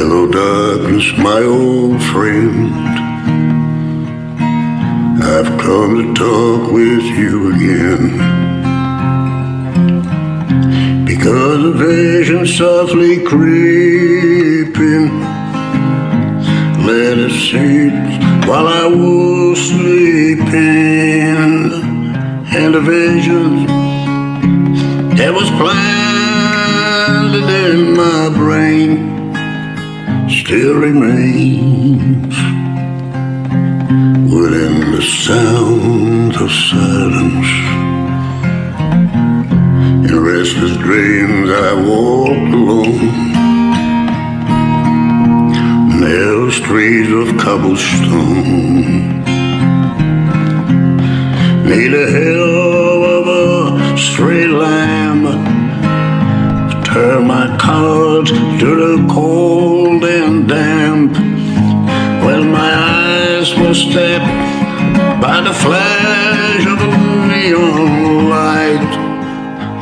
Hello, darkness, my old friend. I've come to talk with you again. Because a vision softly creeping let it sit while I was sleeping. And a vision that was planted in my brain still remains within the sound of silence. In restless dreams I walk alone. Narrow streets of cobblestone. Need a hell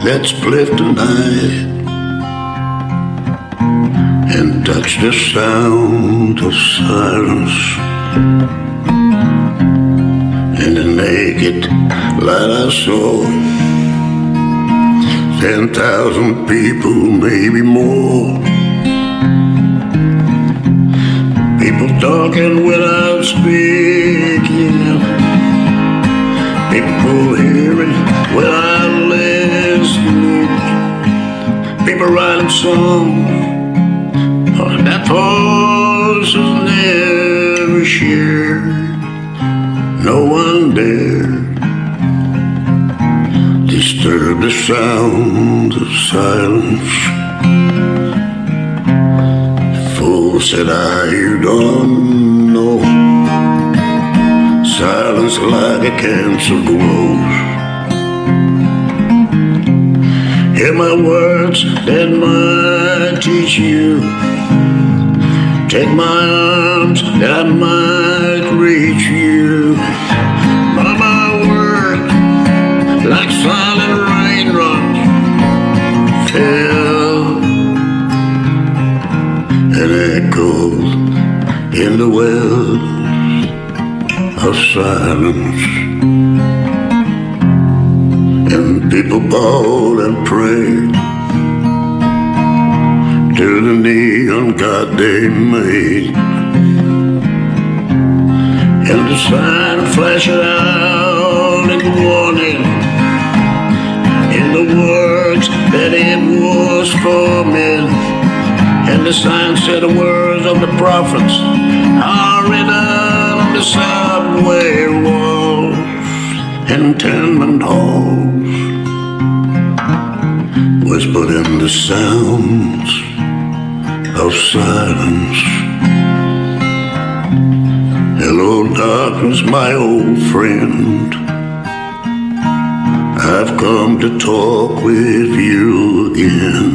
that split the night and touched the sound of silence. In the naked light I saw Ten thousand people, maybe more. People talking without speaking. People People writing songs that voices never shared. No one dared disturb the sound of silence. Fool said I, you don't know. Silence like a cancer grows. Hear my words that might teach you. Take my arms that might reach you. But my words like silent raindrops fell and echoed in the wells of silence. People bowed and prayed to the neon god they made. And the sign flashed out in the warning in the words that it was for men. And the sign said the words of the prophets are written on the subway walls and tenement halls. Whispered in the sounds of silence. Hello, darkness, my old friend. I've come to talk with you again.